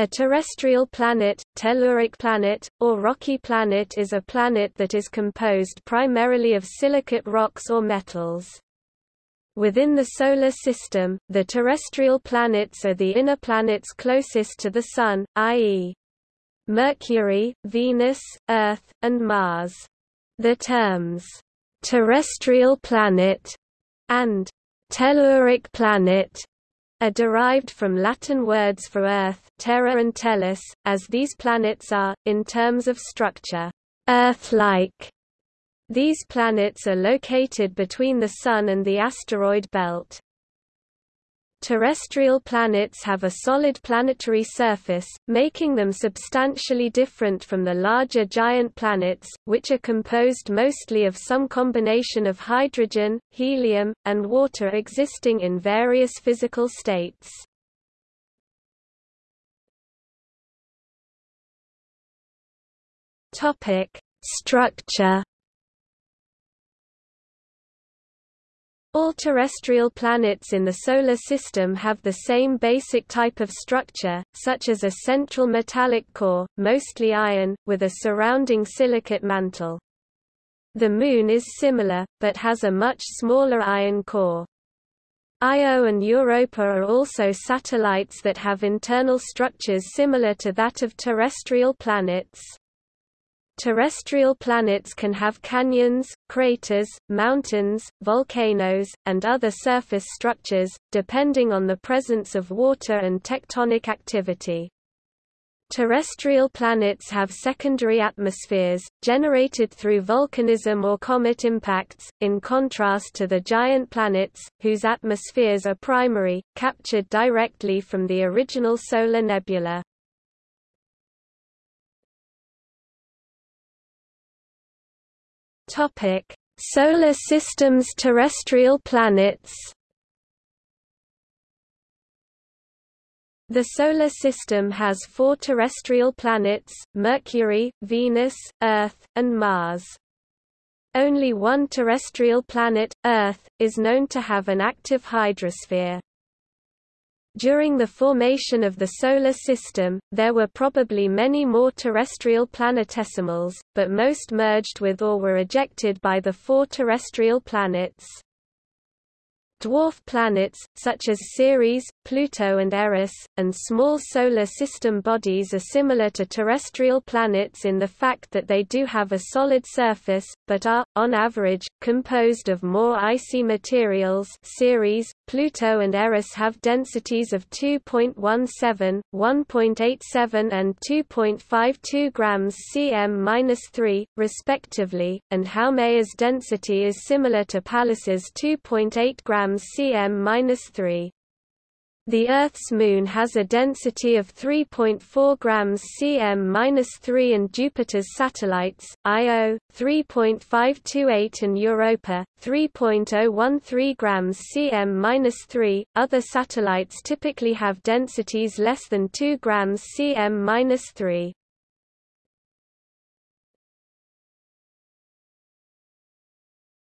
A terrestrial planet, telluric planet, or rocky planet is a planet that is composed primarily of silicate rocks or metals. Within the Solar System, the terrestrial planets are the inner planets closest to the Sun, i.e. Mercury, Venus, Earth, and Mars. The terms, "'terrestrial planet' and "'telluric planet' are derived from Latin words for Earth terra and tellus, as these planets are, in terms of structure, Earth-like. These planets are located between the Sun and the asteroid belt. Terrestrial planets have a solid planetary surface, making them substantially different from the larger giant planets, which are composed mostly of some combination of hydrogen, helium, and water existing in various physical states. Structure All terrestrial planets in the Solar System have the same basic type of structure, such as a central metallic core, mostly iron, with a surrounding silicate mantle. The Moon is similar, but has a much smaller iron core. Io and Europa are also satellites that have internal structures similar to that of terrestrial planets. Terrestrial planets can have canyons, craters, mountains, volcanoes, and other surface structures, depending on the presence of water and tectonic activity. Terrestrial planets have secondary atmospheres, generated through volcanism or comet impacts, in contrast to the giant planets, whose atmospheres are primary, captured directly from the original solar nebula. Topic: Solar System's terrestrial planets. The Solar System has four terrestrial planets, Mercury, Venus, Earth, and Mars. Only one terrestrial planet, Earth, is known to have an active hydrosphere. During the formation of the Solar System, there were probably many more terrestrial planetesimals, but most merged with or were ejected by the four terrestrial planets. Dwarf planets, such as Ceres, Pluto and Eris, and small Solar System bodies are similar to terrestrial planets in the fact that they do have a solid surface, but are, on average, composed of more icy materials. Ceres, Pluto and Eris have densities of 2.17, 1.87 and 2.52 grams cm-3, respectively, and Haumea's density is similar to Pallas's 2.8 grams grams cm-3. The Earth's Moon has a density of 3.4 grams cm-3 and Jupiter's satellites, Io, 3.528 and Europa, 3.013 grams cm-3. Other satellites typically have densities less than 2 grams cm-3.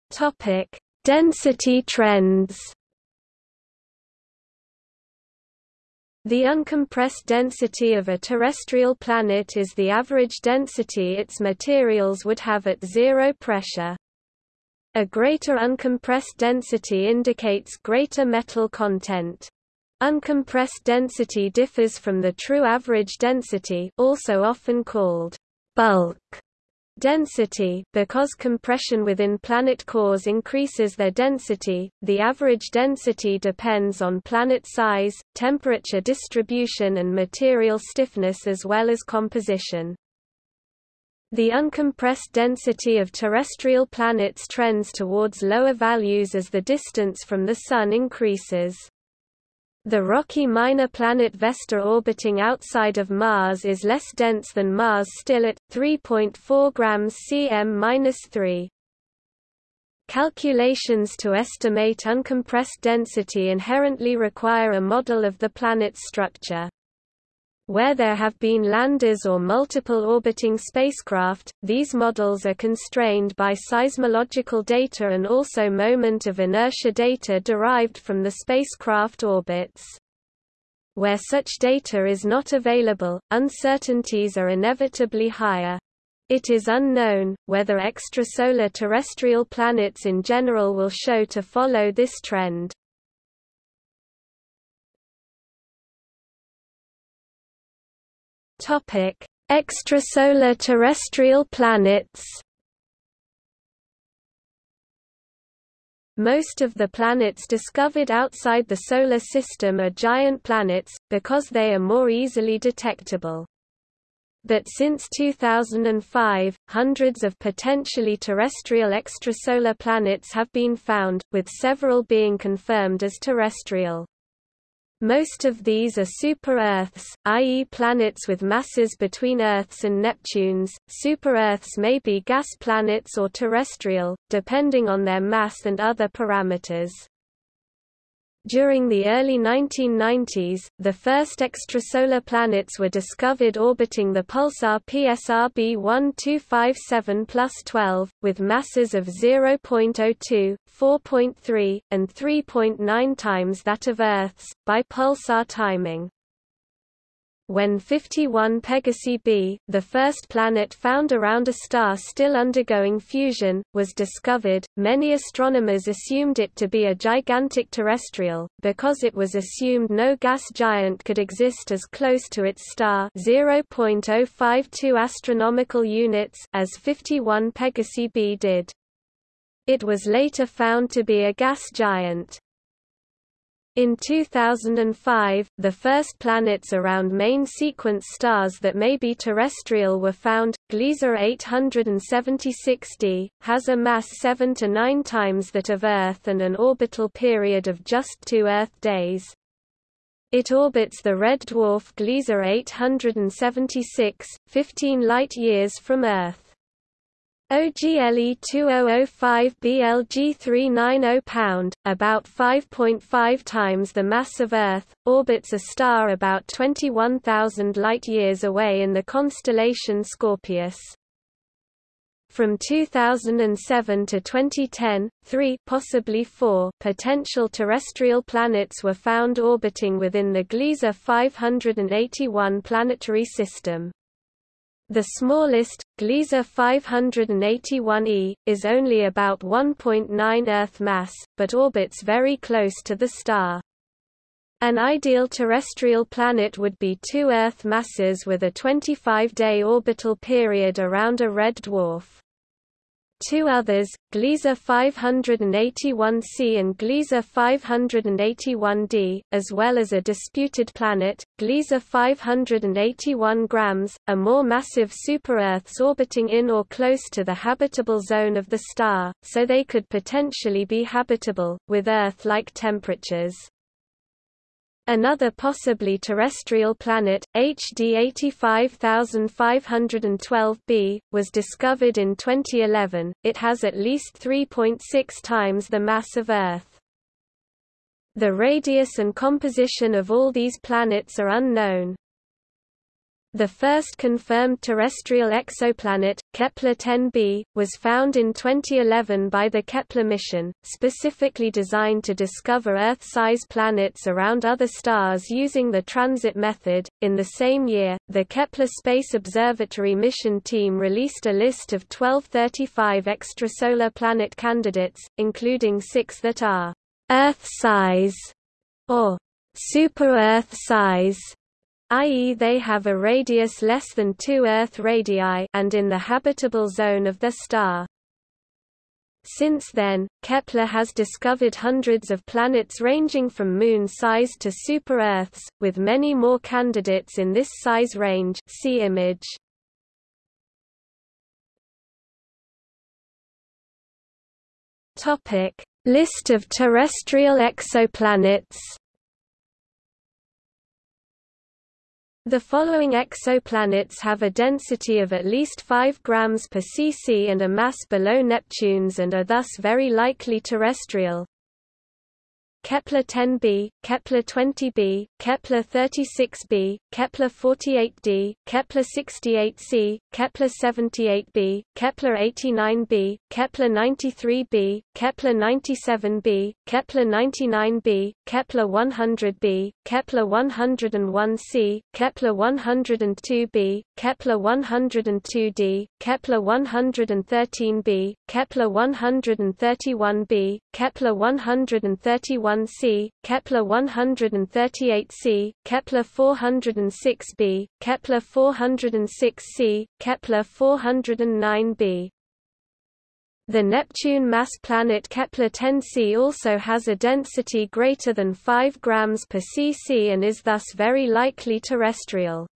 Topic: Density trends The uncompressed density of a terrestrial planet is the average density its materials would have at zero pressure. A greater uncompressed density indicates greater metal content. Uncompressed density differs from the true average density also often called bulk Density because compression within planet cores increases their density, the average density depends on planet size, temperature distribution and material stiffness as well as composition. The uncompressed density of terrestrial planets trends towards lower values as the distance from the Sun increases. The rocky minor planet Vesta orbiting outside of Mars is less dense than Mars still at 3.4 grams cm-3. Calculations to estimate uncompressed density inherently require a model of the planet's structure. Where there have been landers or multiple orbiting spacecraft, these models are constrained by seismological data and also moment of inertia data derived from the spacecraft orbits. Where such data is not available, uncertainties are inevitably higher. It is unknown, whether extrasolar terrestrial planets in general will show to follow this trend. Extrasolar terrestrial planets Most of the planets discovered outside the Solar System are giant planets, because they are more easily detectable. But since 2005, hundreds of potentially terrestrial extrasolar planets have been found, with several being confirmed as terrestrial. Most of these are super-Earths, i.e. planets with masses between Earths and Neptunes. Super-Earths may be gas planets or terrestrial, depending on their mass and other parameters. During the early 1990s, the first extrasolar planets were discovered orbiting the pulsar PSR B1257 plus 12, with masses of 0.02, 4.3, and 3.9 times that of Earth's, by pulsar timing. When 51 Pegasi b, the first planet found around a star still undergoing fusion, was discovered, many astronomers assumed it to be a gigantic terrestrial, because it was assumed no gas giant could exist as close to its star 0.052 astronomical units as 51 Pegasi b did. It was later found to be a gas giant. In 2005, the first planets around main sequence stars that may be terrestrial were found. Gliese 876d has a mass 7 to 9 times that of Earth and an orbital period of just 2 Earth days. It orbits the red dwarf Gliese 876, 15 light-years from Earth. OGLE 2005 BLG 390 pound, about 5.5 times the mass of Earth, orbits a star about 21,000 light-years away in the constellation Scorpius. From 2007 to 2010, three possibly four potential terrestrial planets were found orbiting within the Gliese 581 planetary system. The smallest, Gliese 581e, is only about 1.9 Earth mass, but orbits very close to the star. An ideal terrestrial planet would be two Earth masses with a 25-day orbital period around a red dwarf. Two others, Gliese 581c and Gliese 581d, as well as a disputed planet, Gliese 581 grams, are more massive super-Earths orbiting in or close to the habitable zone of the star, so they could potentially be habitable, with Earth-like temperatures. Another possibly terrestrial planet, HD 85512b, was discovered in 2011. It has at least 3.6 times the mass of Earth. The radius and composition of all these planets are unknown. The first confirmed terrestrial exoplanet, Kepler-10b, was found in 2011 by the Kepler mission, specifically designed to discover Earth-size planets around other stars using the transit method. In the same year, the Kepler Space Observatory mission team released a list of 1235 extrasolar planet candidates, including six that are Earth-size or super-Earth size i.e. they have a radius less than 2 Earth radii and in the habitable zone of the star. Since then, Kepler has discovered hundreds of planets ranging from moon-sized to super-Earths, with many more candidates in this size range see image. List of terrestrial exoplanets The following exoplanets have a density of at least 5 grams per cc and a mass below Neptune's and are thus very likely terrestrial. Kepler-10b, Kepler-20b, Kepler-36b, Kepler-48d, Kepler-68c, Kepler-78b, Kepler-89b, Kepler-93b, Kepler-97b, Kepler-99b, Kepler-100b, Kepler-101c, Kepler-102b, Kepler-102d, Kepler-113b, Kepler-131b, Kepler-131 1c, Kepler 138c, Kepler 406b, Kepler 406c, Kepler 409b. The Neptune mass planet Kepler 10c also has a density greater than 5 grams per cc and is thus very likely terrestrial.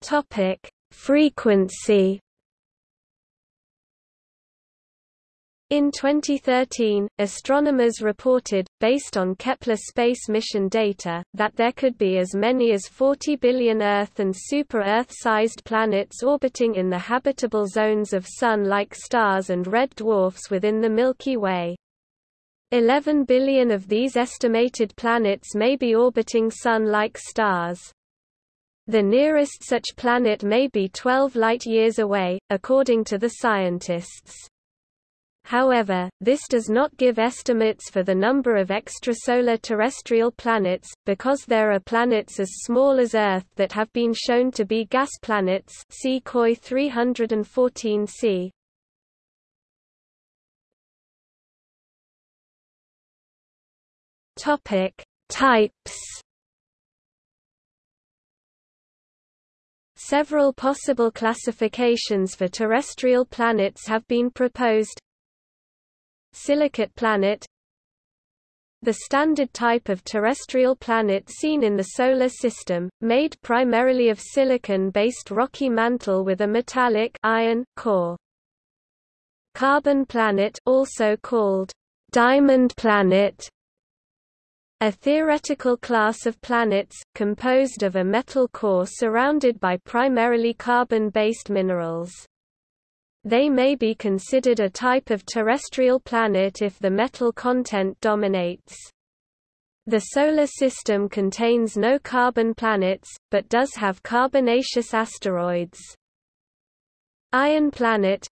Topic: Frequency In 2013, astronomers reported, based on Kepler space mission data, that there could be as many as 40 billion Earth and super-Earth-sized planets orbiting in the habitable zones of Sun-like stars and red dwarfs within the Milky Way. 11 billion of these estimated planets may be orbiting Sun-like stars. The nearest such planet may be 12 light-years away, according to the scientists. However, this does not give estimates for the number of extrasolar terrestrial planets, because there are planets as small as Earth that have been shown to be gas planets see COI 314c. Topic: Types Several possible classifications for terrestrial planets have been proposed Silicate planet The standard type of terrestrial planet seen in the Solar System, made primarily of silicon-based rocky mantle with a metallic iron core. Carbon planet also called diamond planet a theoretical class of planets, composed of a metal core surrounded by primarily carbon-based minerals. They may be considered a type of terrestrial planet if the metal content dominates. The Solar System contains no carbon planets, but does have carbonaceous asteroids. Iron planet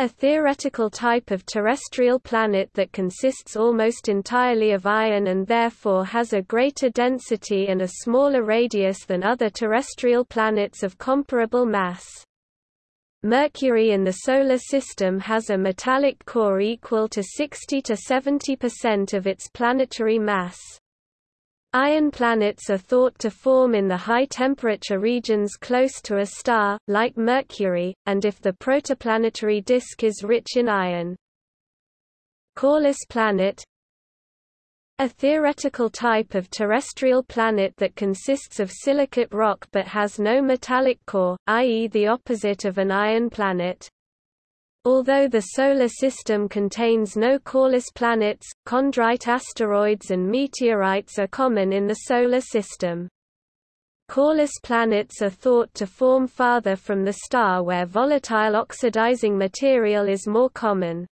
a theoretical type of terrestrial planet that consists almost entirely of iron and therefore has a greater density and a smaller radius than other terrestrial planets of comparable mass. Mercury in the Solar System has a metallic core equal to 60 to 70% of its planetary mass. Iron planets are thought to form in the high-temperature regions close to a star, like Mercury, and if the protoplanetary disk is rich in iron. Coreless planet a theoretical type of terrestrial planet that consists of silicate rock but has no metallic core, i.e. the opposite of an iron planet. Although the Solar System contains no coreless planets, chondrite asteroids and meteorites are common in the Solar System. Coreless planets are thought to form farther from the star where volatile oxidizing material is more common.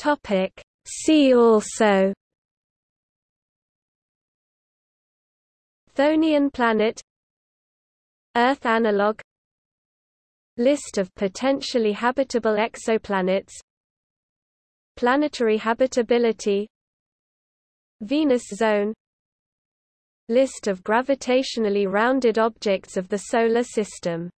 Topic See also Chthonian planet Earth analog List of potentially habitable exoplanets Planetary habitability Venus zone List of gravitationally rounded objects of the Solar System